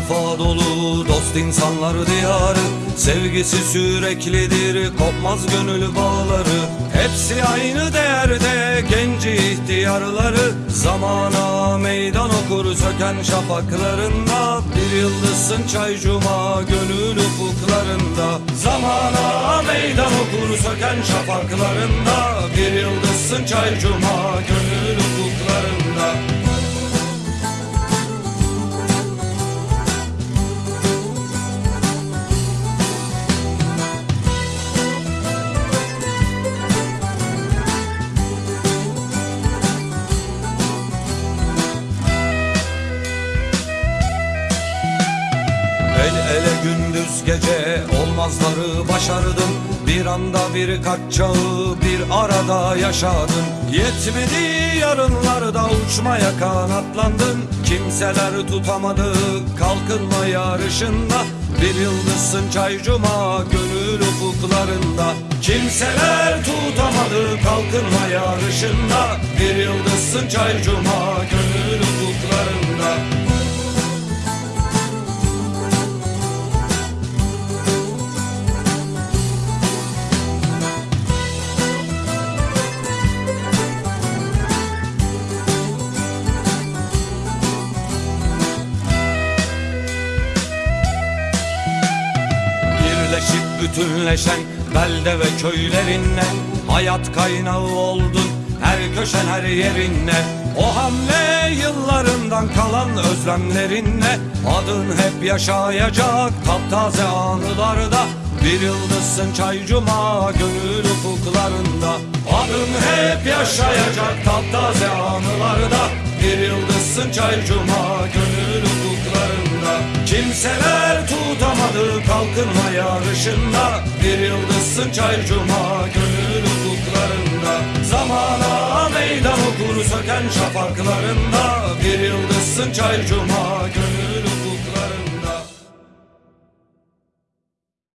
vefa dolu dost insanlar diyarı. Sevgisi süreklidir kopmaz gönül bağları. Hepsi aynı değerde genci ihtiyarları. Zamana meydan okur söken şafaklarında. Bir yıldızsın çay cuma gönül ufuklarında. Zamana meydan okur söken şafaklarında. Bir yıldızsın çay cuma gönül ufuklarında El ele gündüz gece olmazları başardım. Bir anda birkaç çağı bir arada yaşadım. Yetmedi yarınlarda uçmaya kanatlandım. Kimseler tutamadı kalkınma yarışında Bir yıldızsın çay cuma gönül ufuklarında. Kimseler tutamadı kalkınma yarışında Bir yıldızsın çay cuma gönül ufuklarında Birleşip bütünleşen belde ve köylerinle Hayat kaynağı oldun. Her köşen her yerinle. O hamle yıllarından kalan özlemlerinle Adın hep yaşayacak taptaze anılarda. Bir yıldızsın çay cuma gönül ufuklarında. Adın hep yaşayacak taptaze anılarda. Bir yıldızsın çay cuma gönül Kimseler tutamadı kalkınma yarışında. Bir yıldızsın çay cuma gönül ufuklarında. Zamana meydan okur söken şafaklarında Bir yıldızsın çay cuma gönül